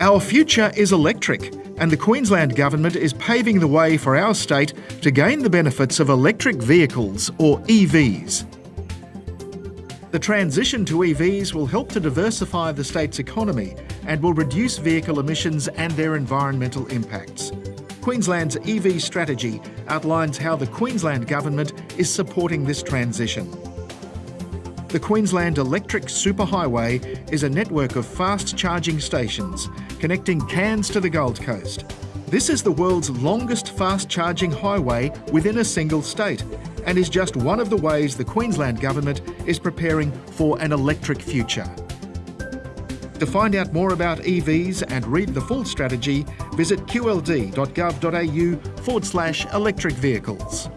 Our future is electric, and the Queensland Government is paving the way for our state to gain the benefits of electric vehicles, or EVs. The transition to EVs will help to diversify the state's economy and will reduce vehicle emissions and their environmental impacts. Queensland's EV strategy outlines how the Queensland Government is supporting this transition. The Queensland Electric Superhighway is a network of fast charging stations connecting Cairns to the Gold Coast. This is the world's longest fast charging highway within a single state and is just one of the ways the Queensland Government is preparing for an electric future. To find out more about EVs and read the full strategy, visit qld.gov.au forward slash electric vehicles.